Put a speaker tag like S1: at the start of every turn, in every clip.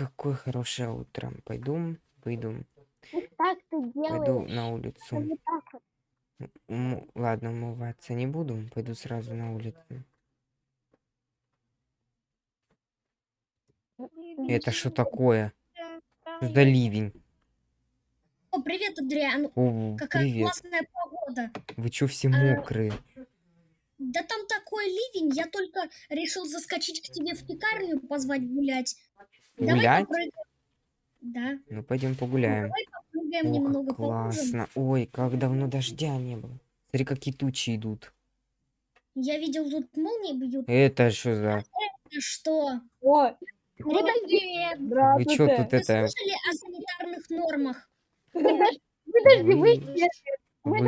S1: какое хорошее утро. Пойду, выйду,
S2: так ты
S1: пойду на улицу. М, Ладно, умываться не буду, пойду сразу на улицу. Это что такое? За ливень?
S3: О, привет, Адриан.
S1: О,
S3: Какая
S1: привет.
S3: классная погода.
S1: Вы чё все
S3: А,
S1: мокрые?
S3: Да там такой ливень, я только решил заскочить к тебе в пекарню, позвать гулять.
S1: Гулять?
S3: Да,
S1: Ну, пойдем погуляем.
S3: давай попрыгаем
S1: О,
S3: немного
S1: классно. Ой, как давно дождя не было. Смотри, какие тучи идут.
S3: Я видел, тут молнии бьют.
S1: Это что за...
S3: Что?
S2: О,
S3: Ребят, привет.
S1: Вы чё тут
S3: Вы
S1: это...
S3: слышали о санитарных нормах?
S2: Подожди, подожди, вы
S1: Вы-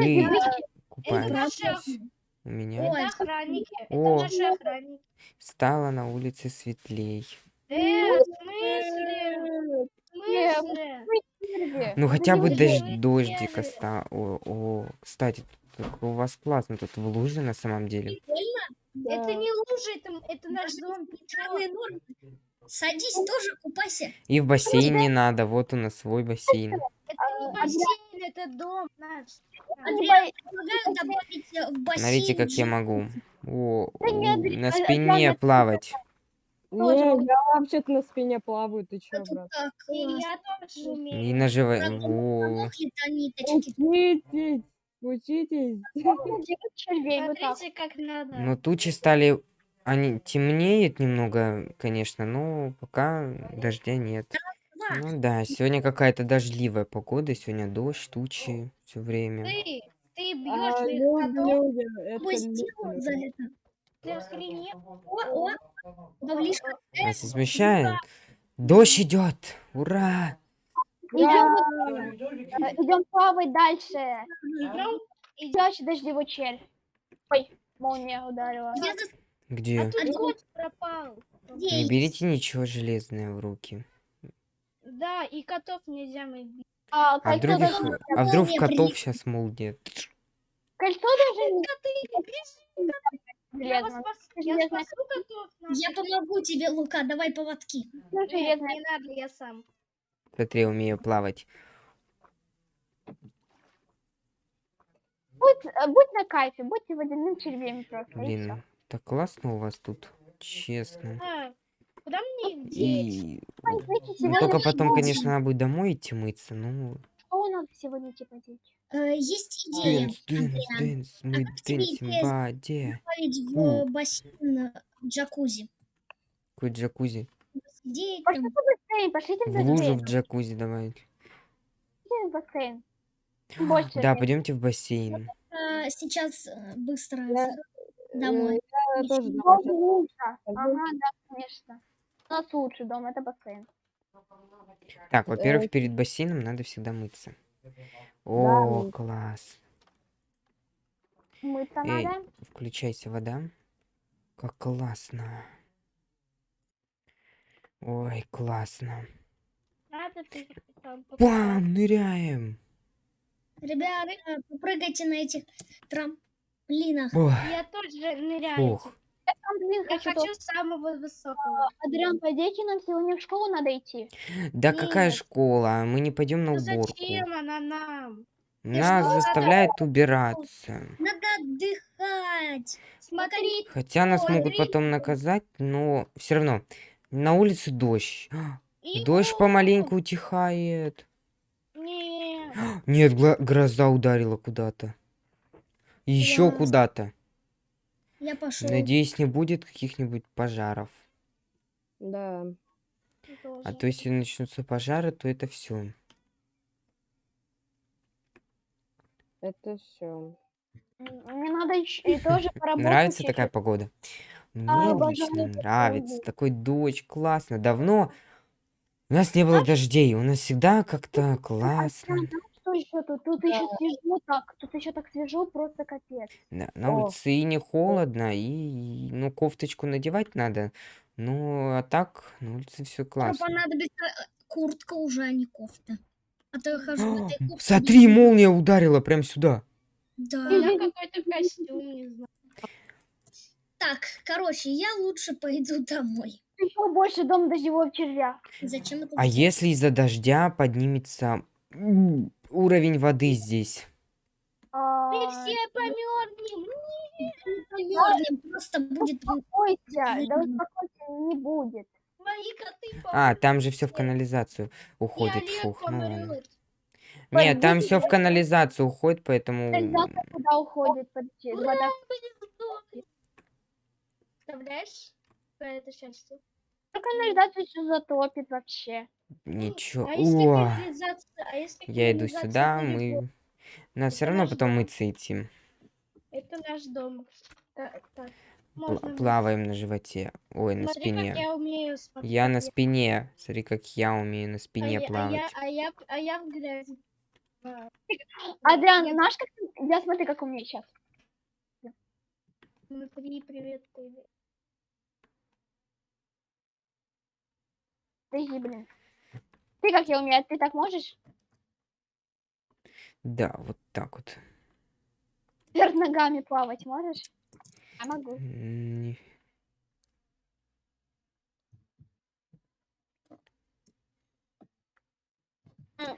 S1: Вы
S4: Это наши,
S1: у меня?
S3: Ой,
S4: это охранники. Это
S1: О.
S4: наши охранники.
S1: Стало на улице светлей.
S4: Э, в смысле? В смысле?
S2: Подожди.
S1: Ну, хотя бы дождь, дождик
S4: делали.
S1: оста... О, о, кстати, тут у вас классно тут в луже на самом деле.
S4: Это не лужа, это, это наш дом.
S3: Садись тоже, купайся.
S1: И в бассейн не надо, вот у нас свой бассейн.
S4: Это не бассейн, это дом наш.
S3: Добавить э.
S1: Смотрите, как я могу. О,
S2: Да
S1: на
S2: а-
S1: спине плавать.
S2: Тоже
S5: Не, я вообще-то на спине плаваю, ты чё, брат?
S3: так
S4: И
S3: классно.
S4: я тоже умею.
S1: И на живо...
S3: Правда,
S1: Во.
S3: Помогли то ниточки.
S5: Учитесь, учитесь.
S4: Смотрите, как надо.
S1: Ну, тучи стали... Они темнеют немного, конечно, но пока дождя нет. Ну да, сегодня какая-то дождливая погода, сегодня дождь, тучи все время.
S4: Ты, ты
S5: А,
S4: бьешь
S5: люди, люди, это
S3: сделал за это.
S1: Нас смущает. Дождь идет! Ура!
S2: Идем плавать дальше.
S4: Идем,
S2: Идешь дождевой червь. Ой, молния ударила.
S1: Где?
S4: а тут пропал.
S1: Не берите ничего железное в руки.
S4: Да, и котов нельзя мыть.
S2: А
S1: А вдруг, их- а вдруг в котов сейчас молния?
S2: кольцо даже не
S4: Я вас
S2: железное.
S4: спас- я спасу.
S3: Я помогу тебе, Лука, давай поводки.
S4: Нет,
S2: железное.
S4: не надо, я сам.
S1: Смотри, я умею плавать.
S2: Будь, э, будь на кайфе, будьте водяным червем просто.
S1: Блин, так классно у вас тут. Честно.
S4: А, куда мне деть?
S1: И
S2: Ой, знаете,
S1: ну, только потом, конечно, надо будет домой идти мыться. Ну,
S2: что надо сегодня типа делать?
S3: Э, Есть идея
S1: dance,
S3: dance,
S1: dance, мы
S3: dance
S1: им
S3: идея
S1: в воде.
S3: добавить в бассейн э, джакузи.
S1: Какой джакузи?
S3: Идея там.
S2: в бассейн, пошлите в
S1: В лужу
S2: бассейн.
S1: в джакузи давай.
S2: Пошлите в бассейн. Больше
S1: Да, пойдемте в бассейн.
S3: э, Сейчас э, быстро домой.
S5: Я тоже
S2: Дом
S5: домой.
S2: Ага, да, конечно. У нас лучший дом, это бассейн.
S1: Так, во-первых,
S5: Э,
S1: перед бассейном надо всегда мыться. О,
S5: ну.
S1: класс.
S2: Мыться
S1: Эй,
S2: надо.
S1: включайся вода. Как классно. Ой, классно. Бам, ныряем.
S3: Ребята, попрыгайте на этих трамплинах.
S1: Ох,
S4: Я тоже ныряю.
S1: ух.
S2: Блин,
S4: Я
S2: хочу
S4: самого высокого.
S2: Адриан, пойдите, нам сегодня в школу надо идти.
S1: Да какая
S4: Нет.
S1: школа? Мы не пойдем на
S4: Ну
S1: уборку.
S4: зачем она нам?
S1: Нас
S3: что?
S1: заставляют убираться.
S3: Надо отдыхать.
S4: Смотри,
S1: Хотя нас
S4: Ой,
S1: могут
S4: смотри.
S1: потом наказать, но все равно. На улице дождь.
S4: и
S1: Дождь помаленьку утихает.
S4: Нет.
S1: Нет, гроза ударила куда-то. Еще куда-то.
S3: Я пошел.
S1: Надеюсь, не будет каких-нибудь пожаров.
S5: Да.
S1: А то если начнутся пожары, то это все.
S5: Это все.
S2: Мне надо ещё и тоже поработать.
S1: Нравится такая погода? Мне
S2: А,
S1: лично
S2: обожаю
S1: нравится. Такой дождь, классно. Давно у нас не было дождей. У нас всегда как-то классно.
S2: Еще тут? Тут еще свежо так. Тут еще так свежо, просто капец.
S1: Да, на
S5: О.
S1: улице и не холодно, и, ну, кофточку надевать надо. Ну, а так, на улице все классно.
S3: понадобится э, куртка уже, а не кофта. А то я хожу в этой кофте.
S1: Смотри, молния ударила прям сюда.
S3: Да.
S4: Я какой-то костюм, не знаю.
S3: Так, короче, я лучше пойду домой.
S2: еще больше дом дождевого червя.
S3: Зачем это
S1: А
S3: делать?
S1: если из-за дождя поднимется уровень воды здесь?
S4: Мы
S2: А,
S4: все померзнем.
S3: Замёрзнем, просто будет...
S2: Успокойся, да успокойся, не будет.
S4: Мои коты
S1: А, там же все в канализацию уходит. Фух, ну ладно. Нет, там все в канализацию уходит, поэтому...
S2: Канализация куда уходит? Подожди, вода.
S4: Представляешь? Про это счастье.
S2: Ну, Канализацию все затопит вообще.
S1: Ничего.
S4: А если канализация- а если
S1: я иду сюда, мы... Надо все равно потом
S4: дом.
S1: мыться идти.
S4: Это наш дом. Так, так. Можно
S1: Плаваем на животе. Ой, на
S4: Смотри,
S1: спине.
S4: я умею. Смотри,
S1: Я на спине. Смотри, как я умею на
S4: а
S1: спине
S4: я- а
S1: плавать.
S4: я, а я, а я в грязи. А,
S2: Адриан,
S4: я-
S2: знаешь, как я смотри, как у меня сейчас.
S4: Смотри, привет, привет.
S2: Подожди, блин. Ты как я умею? Ты так можешь?
S1: Да, вот так вот.
S2: Вверх ногами плавать можешь? Я могу.
S1: Не-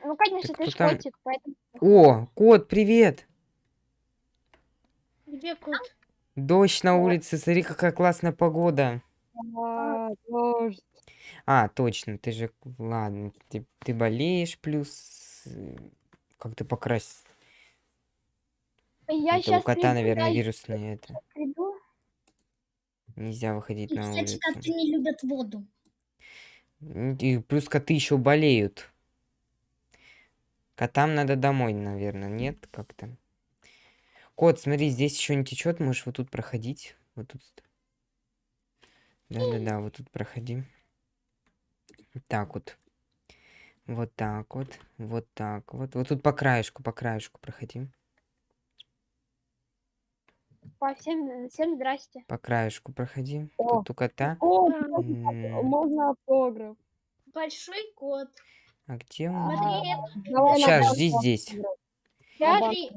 S2: Ну, конечно,
S1: Так
S2: ты ж
S1: там?
S2: котик, поэтому...
S1: О, кот, привет!
S4: Где кот?
S1: Дождь на улице, смотри, какая классная погода.
S5: А, дождь.
S1: А, точно, ты же... Ладно, ты, ты болеешь, плюс... э, Как ты покрас...
S2: Я
S1: Это у
S2: сейчас
S1: кота, наверное, вирусные это.
S2: приду.
S1: Нельзя выходить
S3: И,
S1: на
S3: кстати,
S1: улицу.
S3: коты не любят воду.
S1: М, И плюс коты еще болеют. Котам надо домой, наверное, нет? Как-то. Кот, смотри, здесь еще не течет, можешь вот тут проходить. Вот тут. Да-да-да, вот тут проходи. Вот так вот. Вот так вот. Вот так вот. Вот тут по краешку, по краешку проходи.
S2: По всем, всем здрасте.
S1: По краешку проходи.
S5: О.
S1: Тут у кота.
S5: О, можно автограф.
S4: Большой кот.
S1: А где он?
S4: Смотри,
S1: Сейчас, жди здесь.
S4: смотри.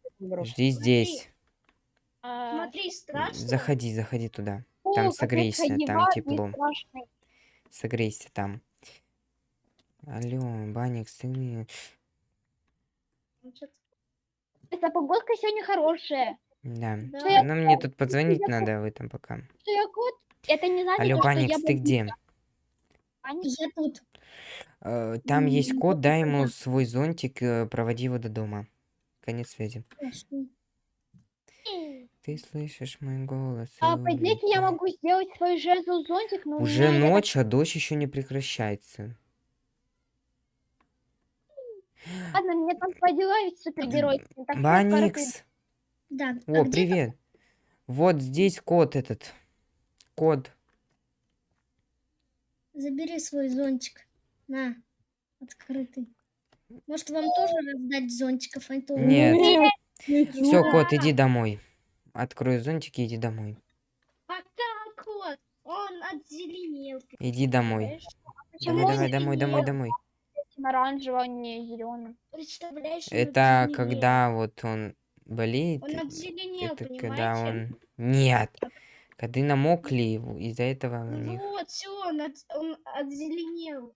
S1: Жди здесь.
S2: а,
S4: смотри, страшно.
S1: Заходи, заходи туда. Там
S2: какой
S1: согрейся, там тепло. Согрейся там. Алло, Баник, ты
S2: Эта погодка сегодня хорошая.
S1: Да.
S4: Да.
S2: Я
S1: Ну, мне тут позвонить
S2: я
S1: надо, а вы там пока.
S2: Что я кот? Это не значит,
S1: Алло,
S2: то, что я
S1: Баникс, ты
S2: буду
S1: где?
S2: Баникс.
S3: Я тут.
S1: Э, Там есть
S3: М,
S1: кот, дай ему
S3: да.
S1: свой зонтик, э, проводи его до дома. Конец связи.
S3: Хорошо.
S1: Ты слышишь мой голос?
S2: А по идее я могу сделать свой жезл зонтик, но у
S1: Уже
S2: меня,
S1: ночь, а дождь еще не прекращается.
S2: Ладно, мне там по ведь супергерой. Так что
S1: Баникс!
S3: Да. а
S1: О,
S3: где
S1: привет! Вот здесь кот этот. Кот.
S3: Забери свой зонтик. На, открытый. Может, вам тоже раздать зонтиков? А меня-
S1: Нет. Все, кот, иди домой. Открой зонтик и иди домой.
S4: Пока кот. Он отзеленел.
S1: Иди домой.
S4: представляешь?
S2: Почему
S1: Давай, давай, домой, домой, домой.
S2: этим оранжевым, а не зеленым?
S4: Представляешь,
S1: Это когда вот он болеет.
S4: Он отзеленел,
S1: Это
S4: понимаете?
S1: когда он... Нет. Когда намокли его, из-за этого у
S4: Ну
S1: них...
S4: вот, все, он, от- он отзеленел.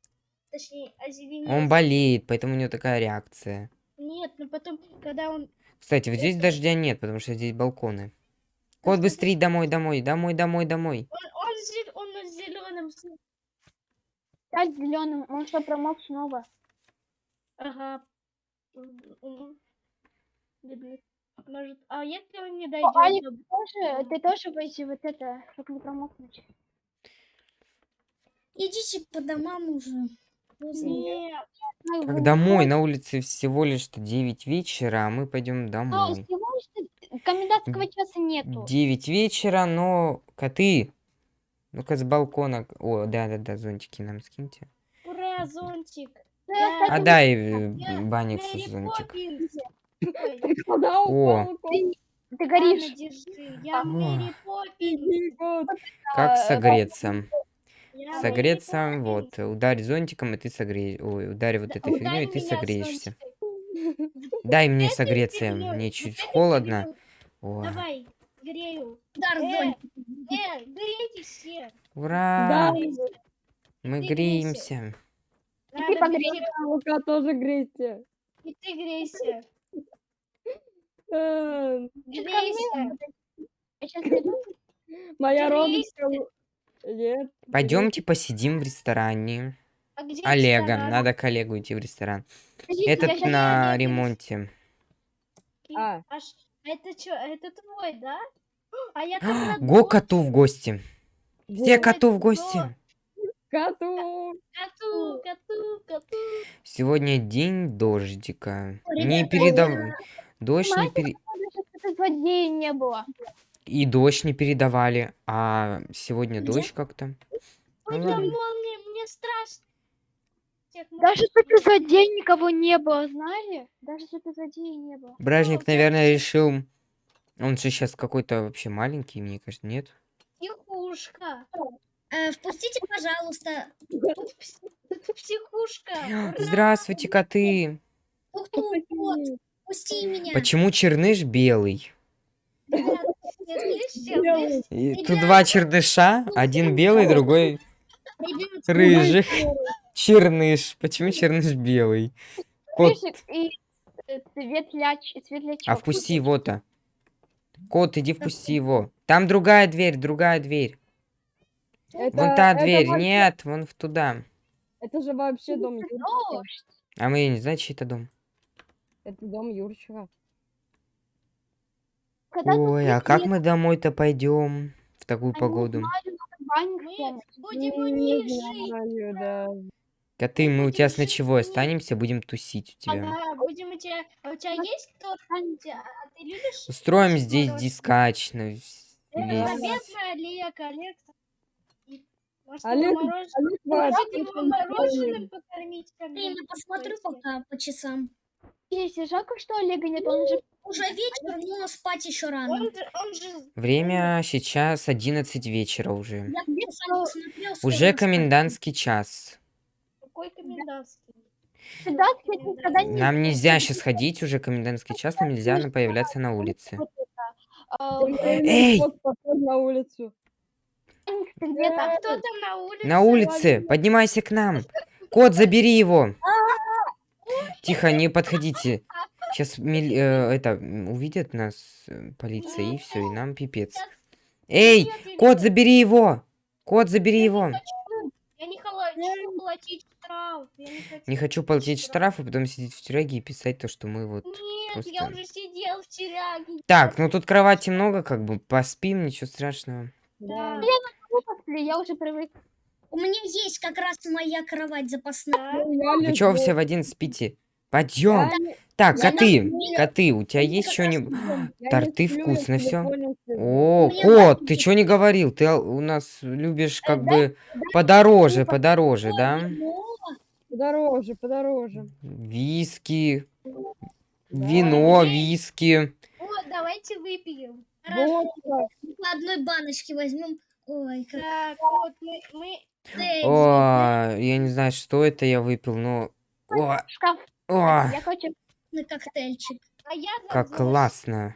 S4: Точнее, озеленел.
S1: Он болеет, поэтому у него такая реакция.
S4: Нет, но потом, когда он...
S1: Кстати, вот здесь дождя нет, потому что здесь балконы. Кот,
S4: что
S1: быстрее домой, домой, домой, домой, домой.
S4: Он, он, зе- он на зеленом...
S2: Стать зеленым, он что, промок снова?
S4: Ага. Может, а если он не
S2: О,
S4: дойдет?
S2: Алик,
S4: до-
S2: ты тоже, ты тоже пойди вот это, чтобы не промокнуть.
S3: Идите по домам уже.
S4: Нет,
S1: Как домой? На улице всего лишь 9 вечера, а мы пойдем
S2: А,
S1: домой.
S2: всего лишь комендантского часа нету.
S1: 9 вечера, но коты. Ну-ка с балкона. О, да-да-да, зонтики нам скиньте.
S4: ура, зонтик. Да.
S2: кстати,
S1: Отдай
S4: Я-
S1: э, Баниксу
S4: Мэри
S1: зонтик.
S4: Поппинс. Ой,
S5: Куда
S1: О.
S2: ты горишь.
S4: держи. Я
S1: О.
S4: Мэри Поппинс.
S5: Бедный кот.
S1: Как
S2: э,
S1: согреться? Согреться, вот. Ударь зонтиком, и ты согреешь. Ой, ударь вот этой фигней, и ты согреешься. Дай мне согреться, мне чуть холодно.
S4: Давай, грею.
S3: Удар
S4: Э.
S3: зонтиком.
S4: Э, грейте все.
S1: Ура! Мы греемся.
S2: И ты
S4: Надо
S2: погрей.
S4: греть,
S5: Лука тоже грейте.
S4: И ты грейся.
S5: Э,
S4: Грейся.
S2: Приду.
S5: Моя
S4: Грейся.
S5: Нет.
S1: Пойдемте посидим в ресторане.
S4: А где
S1: Олега,
S4: ресторан?
S1: надо к Олегу идти в ресторан.
S2: Подождите,
S1: Этот на ремонте.
S5: А.
S4: Аж, это что, это твой, да? А я раз
S1: Го коту в гости. Все
S5: Вот.
S1: коту в
S4: Го.
S1: гости.
S5: Коту.
S4: Коту, коту, коту.
S1: Сегодня день дождика. Не
S3: Ребята,
S1: передав... Дождь не пере...
S2: злодея не было.
S1: И дождь не передавали, а сегодня
S3: Где?
S1: дождь как-то.
S4: Ой,
S1: Ну
S4: там
S1: ладно.
S4: молния, мне страшно.
S2: Даже суперзлодей никого не было, знали? Даже суперзлодея не было.
S1: Бражник, наверное, решил... Он же сейчас какой-то вообще маленький, мне кажется, нет?
S4: Психушка.
S3: Э, впустите, пожалуйста.
S4: Психушка. Ура!
S1: Здравствуйте, коты.
S3: Тук-тук, кот, пусти меня.
S1: Почему черныш белый? И. Тут два черныша, один белый, другой рыжий. Черныш. Почему черныш белый? Кот,
S2: э,
S1: а впусти его-то. Кот, иди впусти его. Там другая дверь, другая дверь.
S5: Это-
S1: Вон та дверь.
S5: вообще-
S1: Нет, вон в туда.
S5: Это же вообще дом Юрчика.
S1: А мы не знаем, чей это дом.
S5: Это дом Юрчика.
S2: Когда
S1: Ой, а как мы домой-то пойдем в такую
S2: а
S1: погоду?
S4: Мы будем у
S5: Не
S4: них жить.
S5: знаю, да.
S1: Коты, мы у тебя с ночевой останемся, будем тусить у тебя.
S4: Ага, будем у тебя... А у тебя есть кто? Тебя- А ты любишь?
S1: Устроим здесь
S4: мороженое?
S1: дискач на вс-
S4: Это
S1: весь.
S4: заветный Олег, Олег. Может,
S5: Олег-
S4: его морож-
S5: Олег
S4: мороженым покормить?
S3: время
S4: бы,
S3: посмотрю пока по часам.
S2: Если жалко, что Олега нет, он же
S3: Уже вечер, но спать еще рано.
S4: Он же, он же
S1: Время сейчас 11 вечера уже.
S3: Я сам посмотрел, скоро
S1: Уже комендантский час.
S4: какой комендантский.
S2: всегда, кстати, никогда не...
S1: Нам нельзя сейчас ходить, уже комендантский час, нам нельзя на- появляться на улице.
S2: а,
S1: Эй!
S5: Вот поход на улицу.
S2: банник где-то.
S4: Кто там на улице?
S1: На улице, поднимайся к нам. Кот, забери его. Тихо, не подходите. Сейчас это м, увидят нас э, полиция и все, и нам пипец. Эй,
S4: я
S1: кот, забери его. Кот, забери его.
S4: Я не хочу платить штраф. Я не хочу.
S1: Платить штраф, и потом сидеть в тюряге и писать то, что мы вот.
S4: Нет, я
S1: просто-
S4: уже сидел в тюряге.
S1: Так, ну тут кровати много, как бы поспим, ничего страшного.
S5: Да.
S2: Я уже привык.
S3: У меня есть как раз моя кровать запасная.
S5: Ну, я
S1: Вы чего все в один спите? Пойдем.
S5: Я не-
S1: Так,
S3: я
S1: коты,
S3: на-
S1: коты, у тебя есть
S3: как
S1: что-нибудь?
S5: я не
S1: торты
S5: я
S1: вкусно
S5: в
S1: всё.
S5: телефоне сижу.
S1: О,
S3: Мне
S1: кот,
S3: нравится.
S1: ты что не говорил? Ты у нас любишь как бы подороже, подороже, да?
S5: Подороже, подороже.
S1: Виски, вино, виски.
S4: Вот, давайте выпьем.
S3: Хорошо,
S5: Вот,
S3: по одной баночке возьмем. Ой, как
S4: Так, вот мы, мы.
S1: О, я не знаю, что это я выпил, но... О,
S2: Шкаф.
S1: О,
S2: Я хочу...
S3: на коктейльчик.
S4: а я
S1: как классно.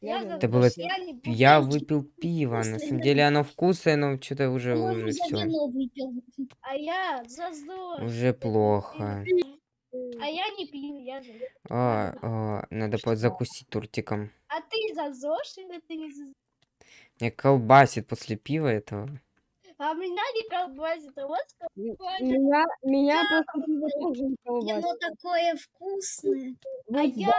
S4: Я
S5: Это
S1: было-
S4: я.
S1: Я выпил пиво, на самом деле оно вкусное, но что-то уже,
S3: По-моему,
S1: уже все.
S4: А я за.
S1: Уже плохо.
S4: А я не пью, я за
S1: О, о, надо по- закусить тортиком.
S4: А ты за ЗОЖ или ты не за ЗОЖ?
S1: Меня колбасит после пива этого.
S4: А меня не колбасит, а вот
S5: м-
S4: колбасит.
S5: Меня, меня просто пиво тоже колбасит.
S3: Вино такое вкусное.
S4: А
S5: Вот
S4: я...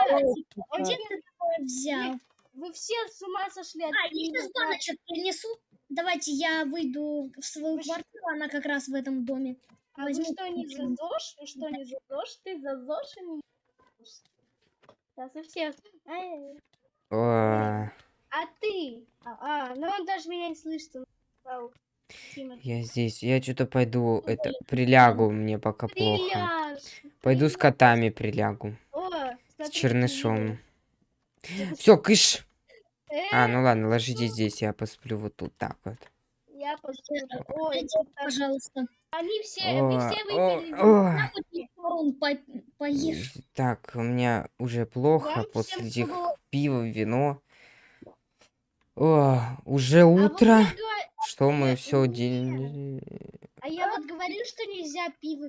S3: А где ты такое взял?
S4: Вы все с ума сошли от
S3: А, я сейчас
S4: да?
S3: баночек принесу. Давайте я выйду в свою
S4: Вы
S3: квартиру, она как раз в этом доме.
S4: А вы
S3: возьму
S4: что, не за. ЗОЖ? Вы что, не за ЗОЖ? Ты за ЗОЖ или не за ЗОЖ? Сейчас у всех. Эй,
S1: О,
S4: А ты? А, а, ну он даже меня не слышит. он.
S1: Я здесь, я что-то пойду, это, прилягу, мне пока плохо.
S4: Приляж.
S1: Пойду с котами прилягу,
S4: О,
S1: с чернышом. Все, кыш!
S4: Э,
S1: А, ну ладно, ложитесь здесь, я посплю вот тут так вот.
S4: Я посмотрю. Ой,
S3: пожалуйста.
S4: они все,
S1: О,
S4: все
S1: о,
S4: выпили.
S1: о.
S3: Поешь.
S1: Так, у меня уже плохо после этих пива, вино. О, уже
S4: А вот
S1: утро.
S4: я говорю,
S1: Что мы все день...
S4: А я вот говорю, что нельзя пиво.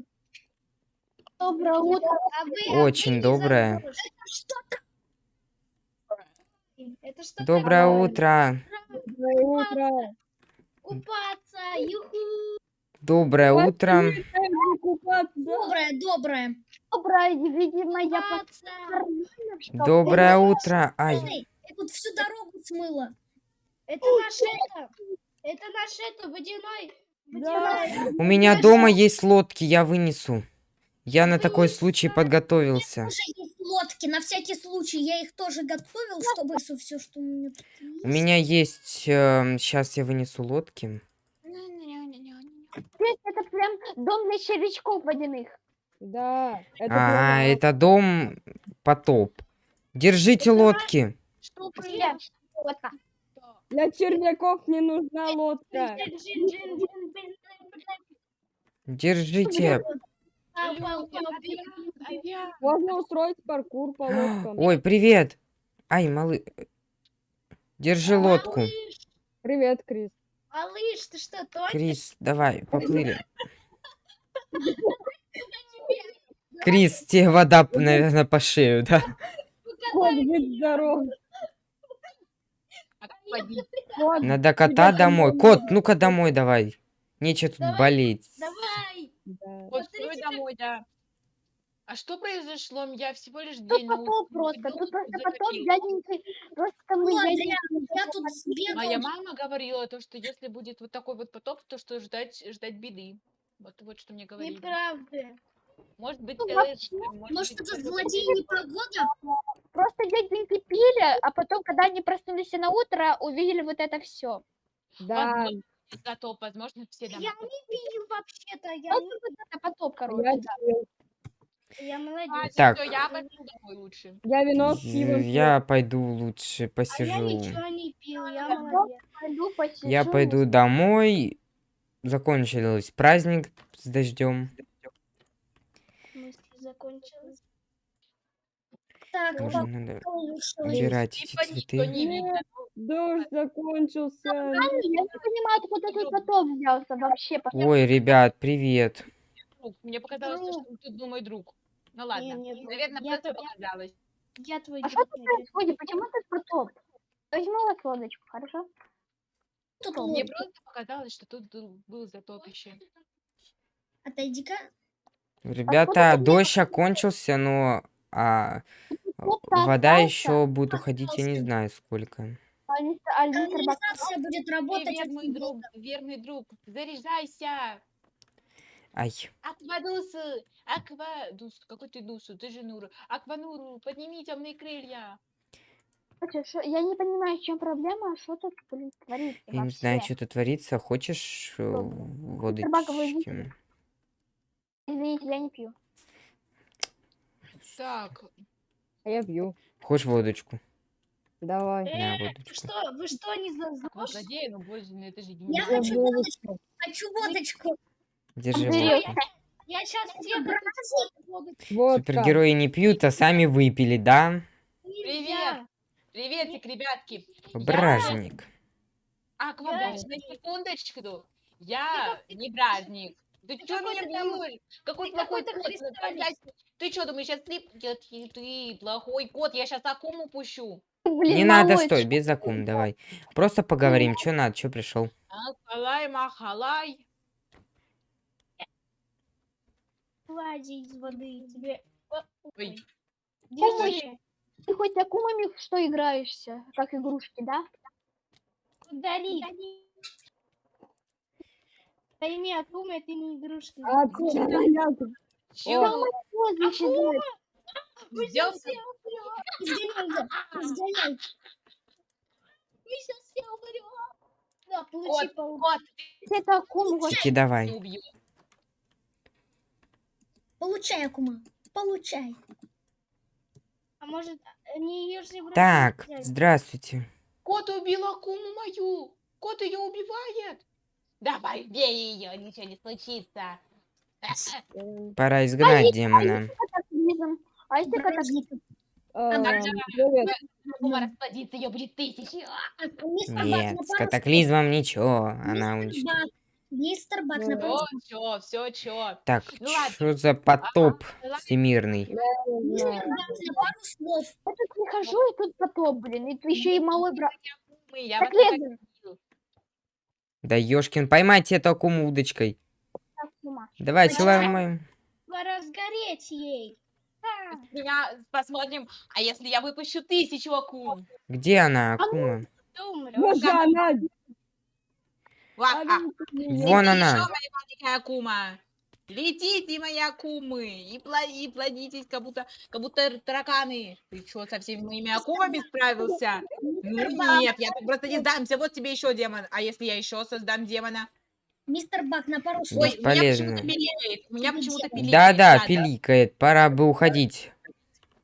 S2: Доброе утро.
S4: А вы, а вы
S1: Очень
S4: не
S1: доброе.
S4: забыли, что Это что
S1: Доброе
S4: такое?
S1: утро.
S5: Доброе утро.
S4: Купаться, юху.
S1: Доброе утро.
S3: Доброе, доброе.
S2: Доброе, видимо, я
S1: Доброе утро. Ай,
S3: я тут всю дорогу смыла.
S4: Это наш это. Это наш это водяной.
S5: Да.
S4: Водяной.
S1: у меня дома есть лодки, я вынесу. Я на такой случай подготовился.
S3: Уже есть лодки, на всякий случай. Я их тоже готовил, чтобы все, что у меня тут есть.
S1: У меня есть... сейчас я вынесу лодки.
S2: Здесь это прям дом для червячков водяных.
S5: Да. Это
S1: А,
S5: прямо-
S1: это дом потоп. Держите лодки.
S4: Что
S2: Я-
S4: происходит?
S2: Вот так.
S5: Для червяков не нужна лодка.
S1: Держите.
S5: Можно устроить паркур по лодкам.
S1: Ой, привет. Ай, малы... Держи лодку.
S4: Малыш,
S5: Привет, Крис.
S4: малыш, ты что, тонешь?
S1: Крис, давай, поплыли. Крис, тебе вода, наверное, по шею, да?
S5: Кот, будь Кот,
S1: Надо кота домой.
S5: там
S1: Кот, ну-ка домой давай. Нечего тут болеть.
S4: Давай.
S5: да.
S6: Вот стой домой, да. А что произошло? Я всего лишь день улице
S2: просто, тут просто потоп
S6: закатил.
S2: дяденький. Просто мы
S3: Ну, я тут сбегал.
S6: Моя мама говорила, то, что если будет вот такой вот потоп, то что ждать, ждать беды. Вот, вот что мне говорили.
S4: Неправда.
S6: Может быть,
S2: Ну, вообще,
S6: может
S3: Может,
S6: быть,
S3: это злодей
S6: год.
S3: непогода?
S2: Просто дяденьки пили, а потом, когда они проснулись на утро, увидели вот это все.
S5: Да,
S6: Возможно, Зато, возможно, все
S4: Я
S6: дома.
S4: не пил вообще-то. Я,
S2: Вот
S4: не-
S2: вот это потоп, короче.
S5: я,
S4: я
S6: А,
S4: молодец.
S1: Так.
S6: всё, я пойду домой лучше.
S5: я вино с пивом.
S1: Я пойду лучше
S4: А я
S1: посижу.
S4: ничего не пил, я
S2: Я
S4: молодец.
S2: Пойду посижу.
S1: Я пойду домой. Закончился праздник с дождем.
S4: Закончилось.
S3: Так,
S1: Уже надо
S3: получилось.
S1: убирать эти
S6: Типа
S1: цветы.
S5: Дождь закончился.
S2: Я не понимаю, откуда тут потоп взялся вообще.
S1: Ой, ребят, привет.
S6: Мне показалось, то, что тут был мой друг. Ну ладно. Наверное, просто
S4: то-
S6: показалось.
S4: Я твой
S2: А что тут происходит? Почему тут потоп? Возьму лодочку, хорошо?
S3: Тут
S6: Мне просто показалось, что тут был, был затопище.
S3: Отойди-ка.
S1: Ребята, дождь окончился, но а,
S2: Кто-то
S1: вода
S2: остался.
S1: еще будет уходить, я не знаю сколько.
S2: А а
S3: Канализация будет работать. Очень
S6: друг, верный друг. Заряжайся.
S1: Ай,
S6: Аквадус, Аквадус, какой ты дусу, ты же Нуру. Аквануру, подними темные крылья.
S2: Я не понимаю, в чем проблема, что тут, блин, творится
S1: я не знаю,
S2: вообще.
S1: что тут творится. Хочешь э,
S2: идите.
S1: водочки?
S2: Извините, я не пью.
S6: Так,
S5: А я пью.
S1: Хочешь водочку?
S5: Давай.
S1: На, водочку.
S4: что, вы что, не ЗОЖ?
S6: злодеи, ну боже, ну это же
S3: Я
S6: гениально.
S3: хочу
S5: Я
S3: водочку. Хочу водочку.
S1: Держи
S2: Андрей,
S1: водку.
S4: Я сейчас этих воду
S5: Водка.
S1: Супергерои не пьют, а сами выпили, да?
S4: нельзя.
S6: Приветик, ребятки.
S1: Бражник.
S6: Аквадус, на секундочку. Я не бражник. Ты
S4: Ты
S6: что меня бьешь? Какой
S4: ты
S6: плохой кот? Ты что, думаешь, сейчас Ты, ты плохой кот, я сейчас акуму пущу.
S2: Блин,
S1: Не надо, стой, без закум, давай. Просто поговорим, что надо, что пришел.
S6: Акалай, махалай.
S4: Влади из воды тебе.
S6: Ой,
S4: Держи.
S2: Ты хоть акумами что играешься, как игрушки, да?
S4: Удали. Пойми, акума это не игрушки.
S5: А, понятно.
S6: чё?
S2: Вот, значит, да.
S4: Мы сейчас все умрем.
S3: Изгоняй.
S4: Мы сейчас все умрем. Да, получи пол.
S6: кот,
S2: это акума, вот
S6: ты
S1: давай.
S3: Получай, Акума. Получай.
S4: А может, они ее же
S1: Так, здравствуйте.
S6: Кот убил акуму мою. Кот ее убивает. Давай, бей ее, ничего не случится.
S1: Пора изгнать демона.
S2: катаклизм. А если катаклизм?
S5: эм,
S6: расплодится, ее будет тысячи.
S3: Бак,
S1: Нет, с катаклизмом ничего, она уничтожит.
S3: Мистер Бак, на
S6: Все, все, чё.
S1: Так,
S6: Ну
S1: что за потоп
S6: ладно.
S1: всемирный?
S3: Мистер. Бак, на пару слов.
S2: Я тут прихожу, и тут потоп, блин, и еще и малой брат. Так Лена,
S1: Да ёшкин, поймайте эту акуму удочкой.
S2: так, с ума.
S1: Давайте
S3: Давай.
S1: ломаем.
S3: Разгореть ей.
S6: Меня посмотрим, а если я выпущу тысячу акул?
S1: Где она, акума?
S5: Боже, она...
S1: Вон она.
S6: ещё, моя маленькая акума. Летите, мои акумы, и, пла- и плодитесь, как будто, как будто тараканы. Ты что, со всеми моими акумами справился? Ну нет, я просто не сдамся. Вот тебе еще демон. А если я еще создам демона?
S3: Мистер Бак, на пару слов.
S6: Ой, у меня почему-то пиликает. У меня почему-то пиликает.
S1: Да-да, пиликает, пора бы уходить.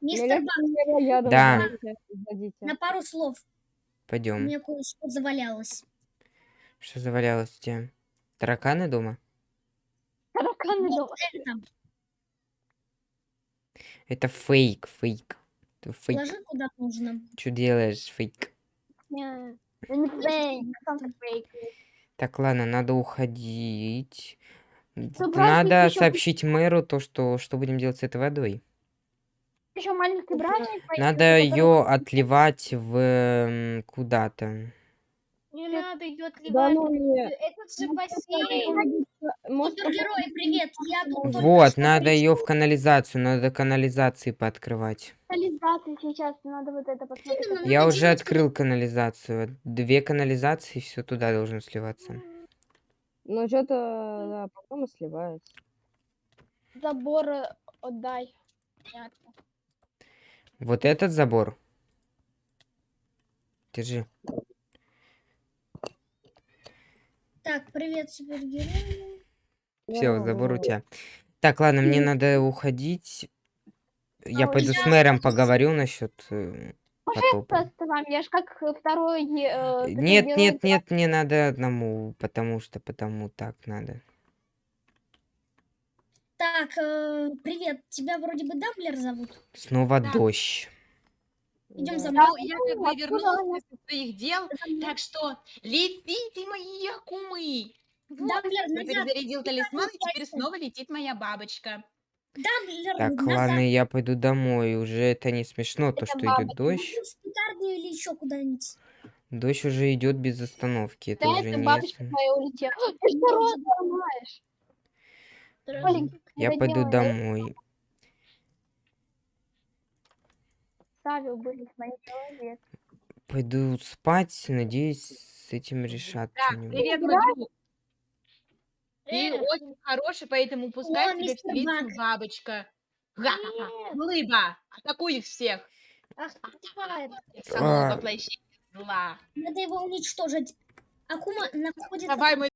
S3: Мистер Бак,
S5: Меня ядом
S1: Да.
S3: на пару слов. У
S1: Пойдем.
S3: меня кое-что завалялось.
S1: Что завалялось у тебя? Тараканы дома?
S2: Тараканы дома.
S3: Это,
S1: Это фейк, фейк. Ты фейк.
S3: ложи куда нужно.
S1: Что делаешь, фейк?
S2: Не фейк.
S1: Так, ладно, надо уходить.
S2: братик
S1: Надо
S2: ещё
S1: сообщить мэру то, что что будем делать с этой водой.
S2: Еще маленький братик.
S1: Надо
S2: который-
S1: ее отливать в куда-то.
S4: Не надо ее
S5: Да
S4: отливать.
S5: ну нет.
S4: Это же бассейн.
S5: Может,
S3: Супергерой, привет. Я тут
S1: Вот, надо ее в канализацию, надо канализации пооткрывать.
S2: Канализация сейчас, надо вот это посмотреть.
S1: Я
S3: надо
S1: уже
S3: делать
S1: открыл канализацию. Две канализации, все туда должно сливаться.
S5: ну что-то, да, потом и сливается.
S2: Забор э, отдай. Понятно.
S1: Вот этот забор. Держи.
S3: Так, привет, супергерой.
S1: Все, забор у тебя. Так, ладно, мне надо уходить. Я
S2: А,
S1: пойду
S3: я
S1: с мэром поговорю насчет э, потопа.
S2: Просто вам, я ж как э, второй... э, такой
S1: Нет, нет, нет, мне надо одному, потому что потому так надо.
S3: Так, э, привет. Тебя вроде бы Дамблер зовут.
S1: Снова
S6: Да.
S1: дождь.
S3: Идем
S5: Да.
S3: за
S6: Ну,
S3: мной.
S6: я как бы вернулась после своих дел, так что летите, мои акумы. Вот,
S3: Дамблер,
S6: я
S3: назад.
S6: перезарядил талисман, и теперь снова летит моя бабочка.
S3: Дамблер,
S1: Так,
S3: назад.
S1: ладно, я пойду домой. Уже это не смешно, то, что идет дождь.
S3: Или еще куда-нибудь.
S1: Дождь уже идет без остановки. Это
S2: Да,
S1: уже
S2: это
S1: не...
S2: бабочка
S1: см-
S2: твоя улетела. Ты что рот ломаешь?
S1: Я пойду домой.
S2: Ставил бы с моим человек.
S1: Пойду спать. Надеюсь, с этим решат
S6: Да, привет, друг. Ты
S4: Э,
S6: очень хороший, поэтому пускай тебе встретится
S3: Бак.
S6: бабочка. Ха-ха-ха.
S4: Нет.
S6: Улыба, атакуй их всех.
S4: Ах,
S1: А.
S6: воплощения зла.
S3: Надо его уничтожить. Акума находится...
S6: Давай, мой